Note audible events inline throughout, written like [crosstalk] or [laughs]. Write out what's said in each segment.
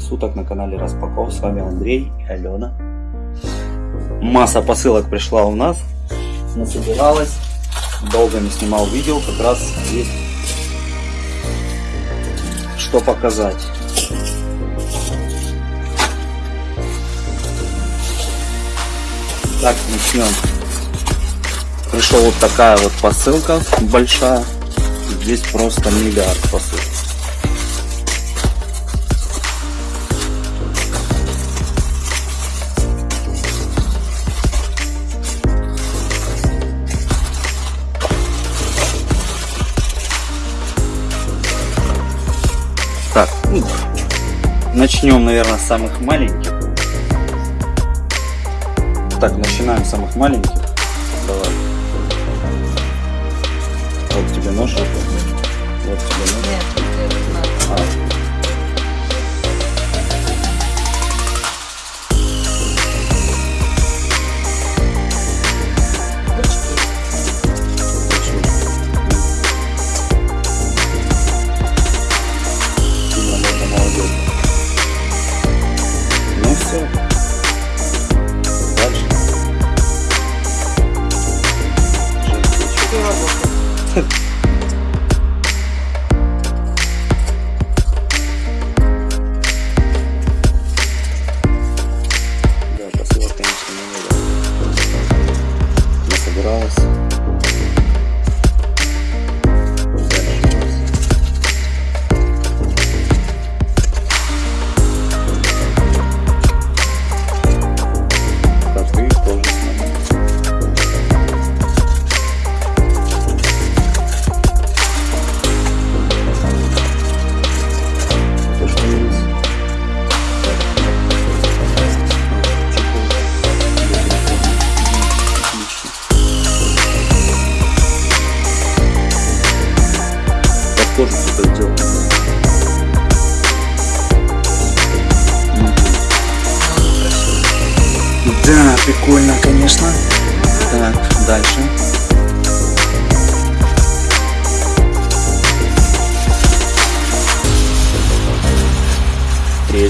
суток на канале Распаков. С вами Андрей и Алена. Масса посылок пришла у нас, насобиралась. Долго не снимал видео, как раз есть что показать. Так, начнем. Пришла вот такая вот посылка большая. Здесь просто миллиард посылок. Ну, начнем, наверное, с самых маленьких. Так, начинаем с самых маленьких. Давай. Вот тебе нож. Вот тебе нож. Нет. А.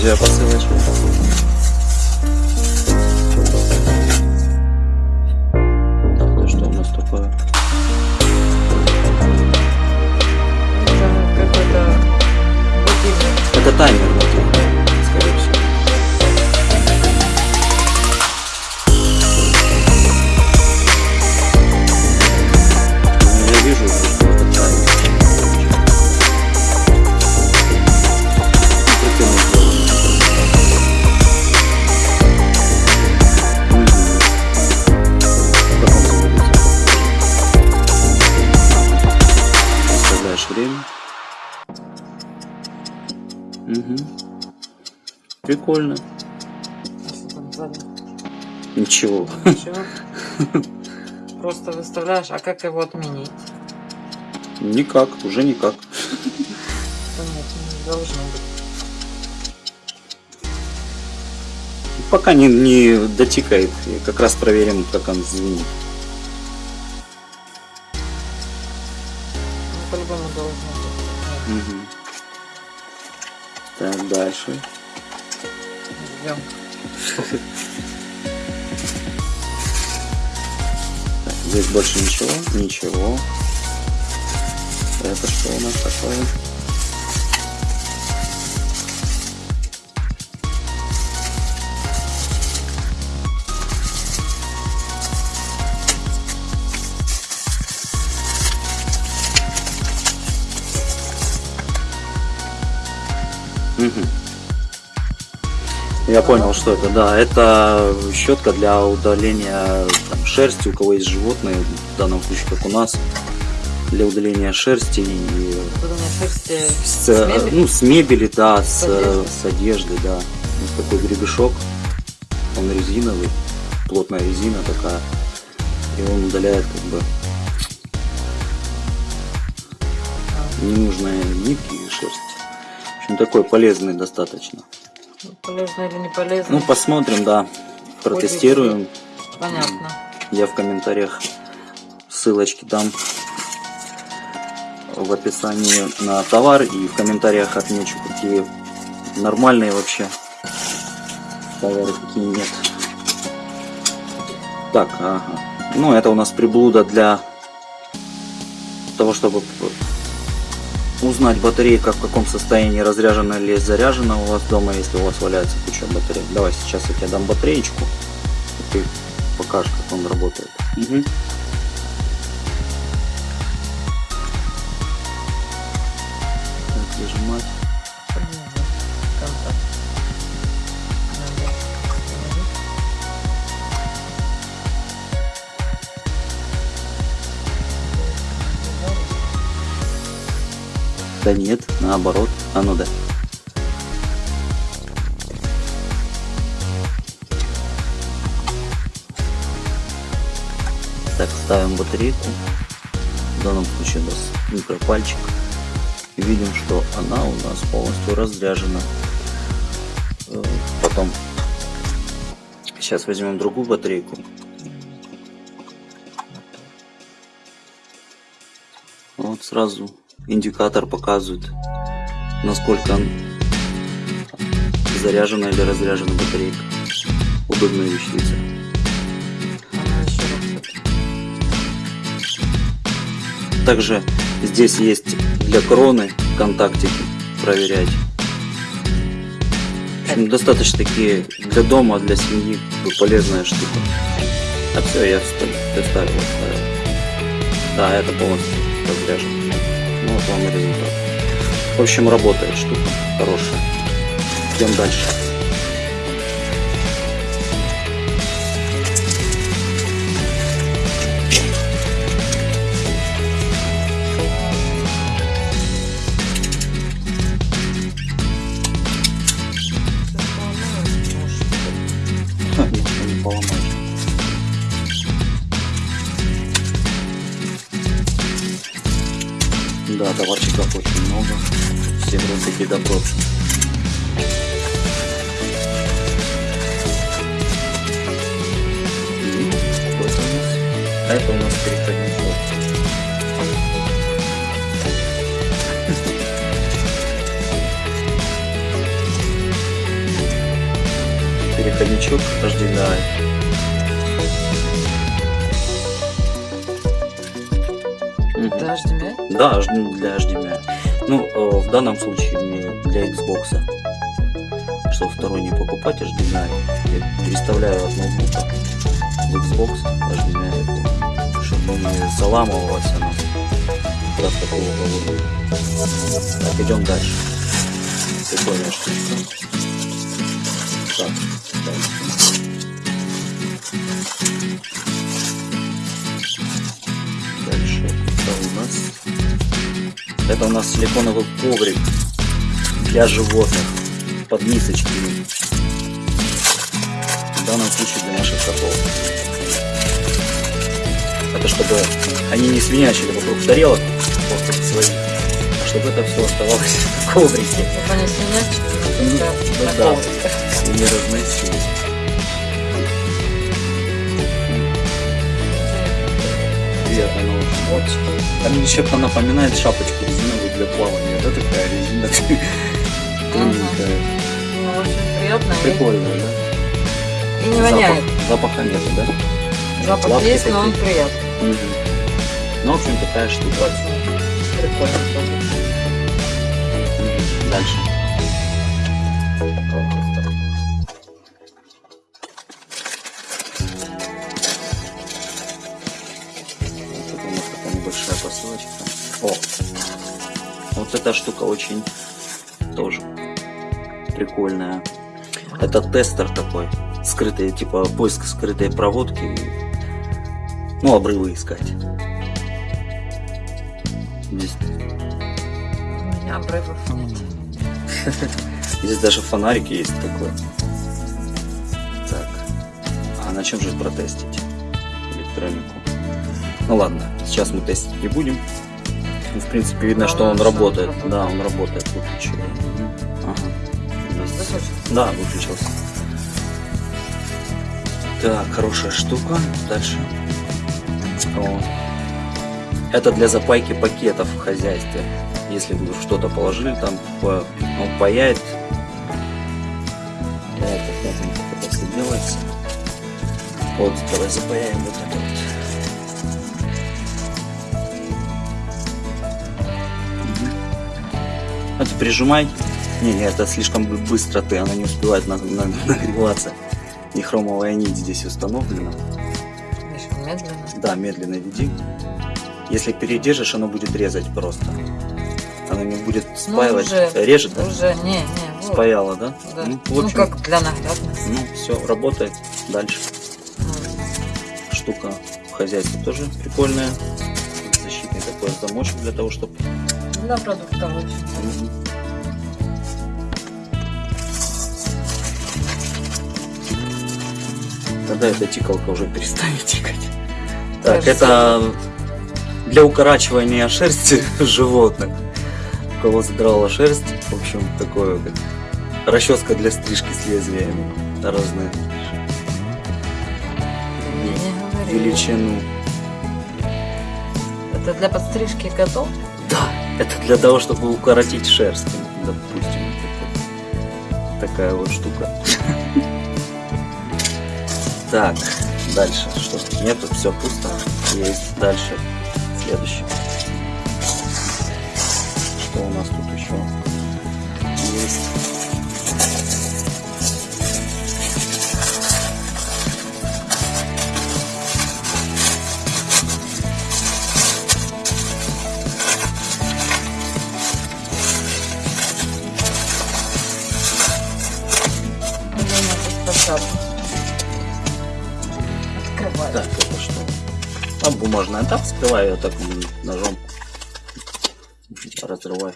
Третья посылочка. Прикольно. А что там сзади? Ничего. Ничего. Просто выставляешь, а как его отменить? Никак, уже никак. Да нет, не должно быть. Пока не, не дотикает. И как раз проверим, как он звенит. Ну, по-любому должно быть. Нет, Мгм. Так, дальше. Так, здесь больше ничего. Ничего. Это что у нас такое? Я понял, что это, да. Это щетка для удаления там, шерсти, у кого есть животные, в данном случае, как у нас, для удаления шерсти и шерсти с, с мебели. ну, с мебели, да, с, С одежды. с одежды, да. Вот такой гребешок, он резиновый, плотная резина такая, и он удаляет как бы ненужные нитки и шерсть. В общем, такой полезный достаточно. Полезно или не полезно? Ну, посмотрим, да, протестируем. Понятно. Я в комментариях ссылочки дам в описании на товар и в комментариях отмечу, какие нормальные вообще. Товары какие нет. Так, ага. Ну, это у нас приблуда для того, чтобы узнать батарейка в каком состоянии разряжена или заряжена у вас дома, если у вас валяется куча батареек. Давай сейчас я тебе дам батареечку, и ты покажешь, как он работает. Угу. Да нет, наоборот. А ну да. Так, ставим батарейку. В данном случае у нас микропальчик. Видим, что она у нас полностью разряжена. Потом сейчас возьмем другую батарейку. Вот сразу индикатор показывает, насколько заряжена или разряжена батарейка. Удобная вещица. Также здесь есть для кроны контактики проверять. В общем, достаточно такие для дома, для семьи полезная штука. А все, я вставил. Да, это полностью разряжено. Ну вот вам и результат. В общем, работает штука хорошая. Идем дальше. Да, товарчиков очень много. Все вроде такие добротные. И что это у нас? А это у нас переходничок. Переходничок HDMI. Мгм. Это HDMI? Да, для HDMI. Ну, э, в данном случае для Xbox. Чтобы второй не покупать HDMI, я переставляю от ноутбука в Xbox HDMI, чтобы не заламывалось оно. Раз такого повода. Так, идем дальше. Прикольная штучка. Так. Дальше. Что у нас? Это у нас силиконовый коврик для животных под мисочками. В данном случае для наших котов. Это чтобы они не свинячили вокруг тарелок, просто своих, а чтобы это все оставалось в коврике Чтобы они свинячки, ну на да. ковриках. и не разносились. Приятно, но Очень. Там еще она напоминает шапочку резиновую для плавания. Да, такая резина. [laughs] Тоненькая. Ну, очень приятно. Прикольно, да? И не воняет. Запах- Запаха нету, да? Запах Лапки есть, но он приятный. Ну, в общем, такая штука. Прикольно. Дальше. Небольшая посылочка. О! Вот эта штука очень тоже прикольная. Это тестер такой. Скрытые, типа, поиск скрытой проводки. Ну, обрывы искать. Здесь, У меня обрывов нет. [laughs] здесь даже фонарик есть такой. Так. А на чем же протестить электронику? Ну ладно, сейчас мы тестить не будем. Ну, в принципе, видно, Главное, что он работает. работает. Да, он работает. Выключил. Мгм. Ага. Да, выключился. Так, хорошая штука. Дальше. О. Это для запайки пакетов в хозяйстве. Если вы что-то положили, там он паяет все делается. Вот, давай запаяем вот Это прижимай. Не, не, это слишком бы- быстро ты, она не успевает на- на- нагреваться. И хромовая нить здесь установлена. Еще медленно. Да, медленно веди. Если передержишь, оно будет резать просто. Оно не будет спаивать. уже- Режет, да? Уже, не, не, вот. Спаяло, да? Да. Ну, в Ну, общем, как для наглядности. ну, все, работает. Дальше. Ну, Штука в хозяйстве тоже прикольная. Защитный такой замочек для того, чтобы... Для продуктов очень. Тогда эта тикалка уже перестанет [laughs] тикать. Так, Кажется. это для укорачивания шерсти [laughs] животных. У кого задрала шерсть, в общем, такое как расческа для стрижки с лезвиями разные величину. Это для подстрижки котов? Да, это для того, чтобы укоротить шерсть, допустим. Вот Такая вот штука. Так, дальше. Что? Нет, тут все пусто. Есть дальше. Следующий. Что у нас тут Так, это что? А бумажная. Так, вскрывай ее так ножом. Разрывай.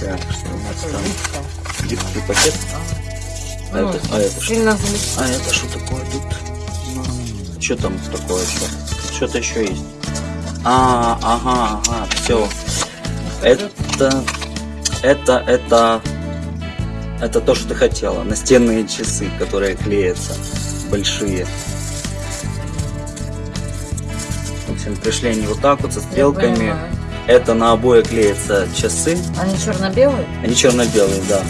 Так, что у нас там? Гибкий пакет. А Ну, это- а это что? А это что? Что там такое еще? Что-то еще есть. А, ага, ага, все. Это, это, это, это то, что ты хотела. Настенные часы, которые клеятся, большие. В общем, пришли они вот так вот со стрелками. Это на обои клеятся часы. Они черно-белые? Они черно-белые, да.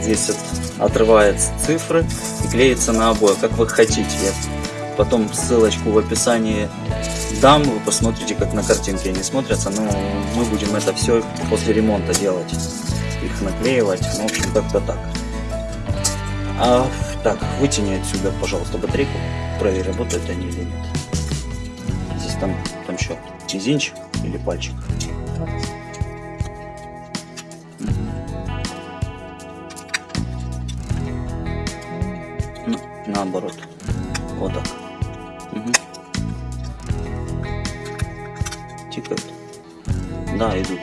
Здесь вот отрывается цифры и клеится на обои, как вы хотите. Я потом ссылочку в описании дам, вы посмотрите, как на картинке они смотрятся. Но мы будем это все после ремонта делать. Их наклеивать. Ну, в общем, как-то так. А, так, вытяни отсюда, пожалуйста, батарейку. Проверь, работают они или нет. Здесь там, там что, мизинчик или пальчик? Наоборот. Вот так. Мгм. Тикают. Да, идут.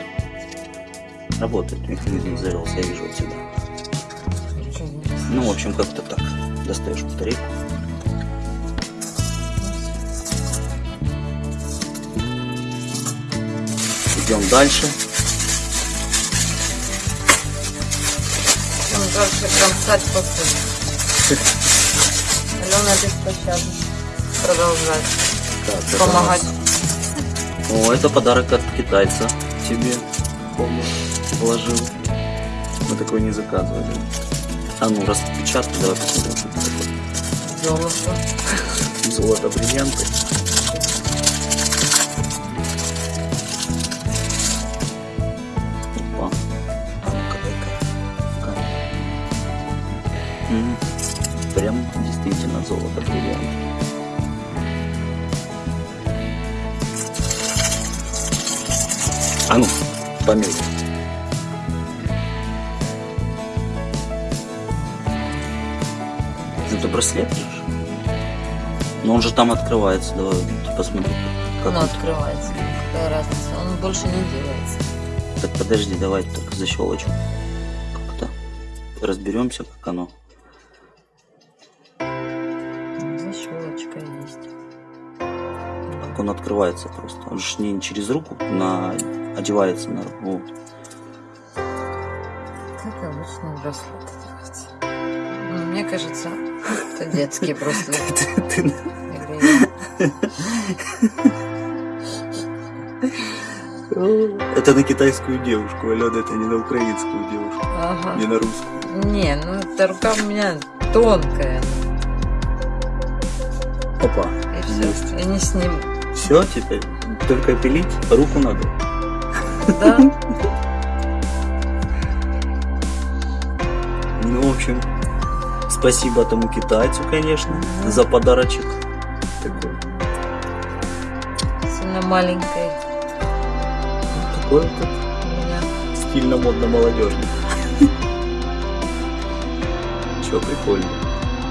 Работает. Механизм завелся, я вижу отсюда. Ничего не видно. Ну, в общем, как-то так. Достаешь батарейку. Идем дальше. Он дальше кромсать посуду. [laughs] Алена беспощадна. Продолжать. Так, Помогать. нас- О, это подарок от китайца тебе. Помню, вложил. Мы такой не заказывали. А ну, распечатай, давай посмотрим. Золото. Золото, бриллианты. Действительно золото, бриллианты. А ну, померь. Это браслет? Но он же там открывается. Давай посмотри, как Оно он. открывается. Какая разница? Он больше не делается. Так подожди, давай так защелочку. Как-то разберемся, как оно. Он открывается просто. Он же не через руку на одевается на руку. как обычный браслет одевать. Ну, мне кажется, это детский браслет. [laughs] [laughs] Это на китайскую девушку, Алена, это не на украинскую девушку, Ага. не на русскую. Не, ну эта рука у меня тонкая. Опа, И все. Есть. Я не сниму. Все теперь, только пилить руку надо. Да? [laughs] Ну, в общем, спасибо тому китайцу, конечно, за подарочек. Такой, Сильно маленькой такой вот стильно, модно, молодежный. [laughs] Че, прикольно.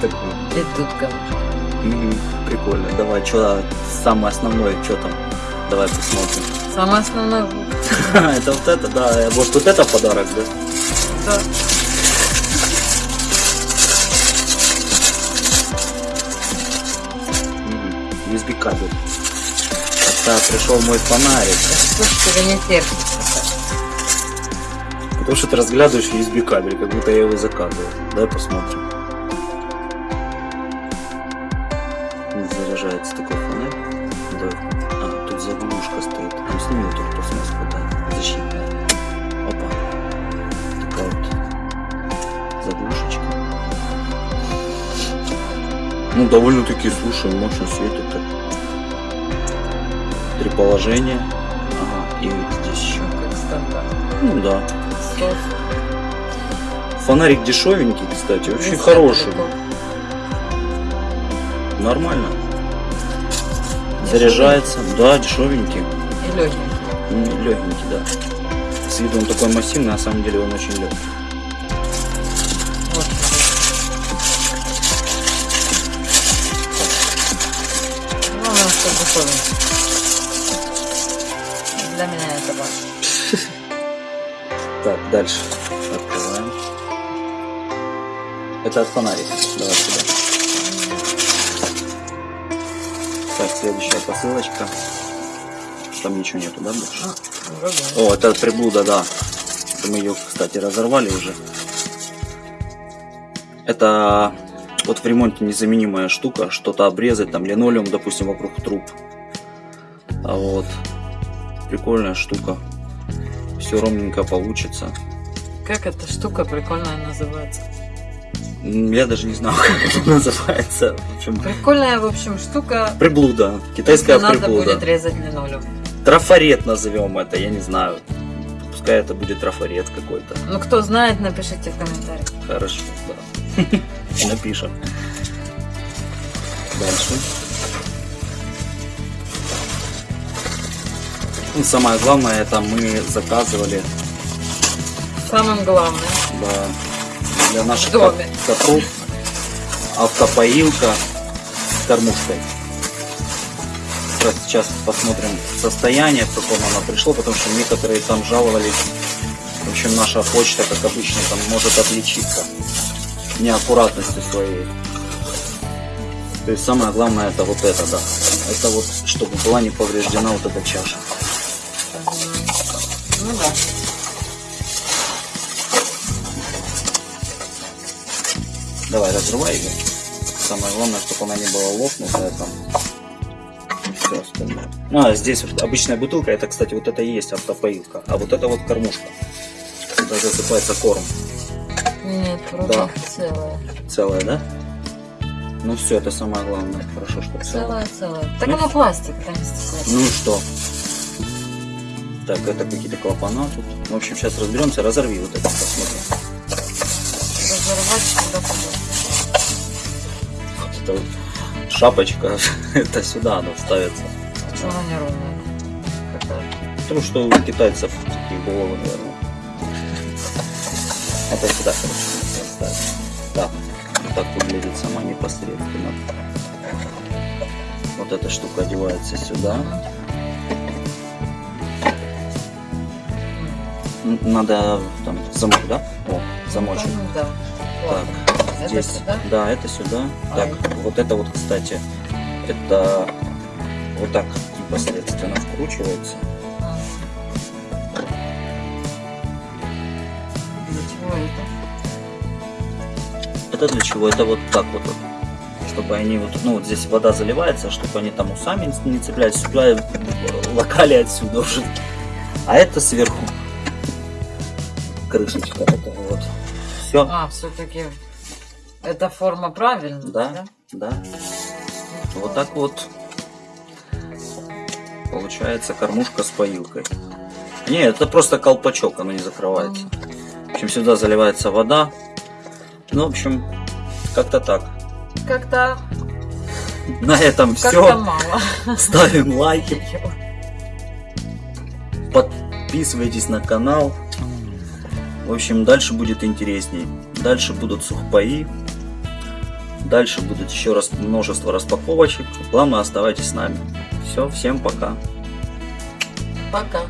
Такой. И тут камушка. Прикольно. Давай, что самое основное, что там? Давай посмотрим. Самое основное... [laughs] Это вот это, да. Вот, вот это подарок, да? Да. USB кабель. Это пришел мой фонарик. Ж тебе не терпится? Потому что ты разглядываешь USB кабель, как будто я его заказывал. Давай посмотрим. Заряжается такой фонарь. Давай. А, тут заглушка стоит. Там сними вот эту пластмассу, да, защитная. Опа. Такая вот заглушечка. Ну, довольно-таки, слушай, мощно светит так. Три положения. Ага, и здесь еще. Ну, как стандарт. Ну да. Сос. Фонарик дешевенький, кстати, очень хороший. такой. Нормально. Заряжается. Да, дешевенький. И легенький. Легенький, да. С виду он такой массивный, на самом деле он очень легкий. Вот. Главное, чтобы дешевенький. Для меня это важно. [laughs] Так, дальше. Открываем. Это от фонарика. Давай сюда. Следующая посылочка. Там ничего нету, да, больше? А, вроде. О, это приблуда, да. Мы ее, кстати, разорвали уже. Это вот в ремонте незаменимая штука. Что-то обрезать, там линолеум, допустим, вокруг труб. А вот прикольная штука. Все ровненько получится. Как эта штука прикольная называется? Я даже не знаю, [laughs] как это называется. В общем, Прикольная, в общем, штука. приблуда. Китайская если надо приблуда. будет резать линолеум. Трафарет назовем это, я не знаю. Пускай это будет трафарет какой-то. Ну, кто знает, напишите в комментариях. Хорошо, да. [laughs] Напишем. Дальше. Ну, самое главное, это мы заказывали Самым главным. да, для наших доме. котов автопоилка с кормушкой. Сейчас посмотрим состояние, в каком оно пришло, потому что некоторые там жаловались. В общем, наша почта, как обычно, там может отличиться неаккуратностью своей. То есть самое главное это вот это, да. Это вот, чтобы была не повреждена вот эта чаша. Ну да. Давай, разрывай ее. Самое главное, чтобы она не была лопнутая там. И все остальное. А, здесь вот обычная бутылка, это, кстати, вот это и есть автопоилка. А вот это вот кормушка. Сюда засыпается корм. Нет, вроде Да. целая. Целая, да? Ну все, это самое главное. Хорошо, что целая. Целая, целая. Так Ну. оно пластик, там стесняйся. Ну что? Так, это какие-то клапана тут. В общем, сейчас разберемся. Разорви вот это, посмотрим. Разорвать сюда вот шапочка, [laughs] это сюда она ставится. Она неровная. Потому что у китайцев такие головы, наверное. Это сюда, короче. Так, вот так выглядит сама непосредственно. Вот эта штука одевается сюда. Надо там замок, да? О, замочек. Да. Ладно. Так, Это здесь. сюда? Да, это сюда. А. Так, вот это вот, кстати, это вот так непосредственно вкручивается. А. Для чего это? это для чего? Это вот так вот, вот. Чтобы они вот, ну вот здесь вода заливается, чтобы они там усами не цеплялись, сюда локали отсюда уже. А это сверху крышечка такая вот. Все. А, все-таки эта форма правильная, Да, да. Вот так вот получается кормушка с поилкой. Не, это просто колпачок, оно не закрывается. В общем, сюда заливается вода. Ну, в общем, как-то так. Как-то На этом как-то все. мало. Ставим лайки, подписывайтесь на канал. В общем, дальше будет интересней. Дальше будут сухпаи. Дальше будет еще раз множество распаковочек. Главное, оставайтесь с нами. Все, всем пока. Пока.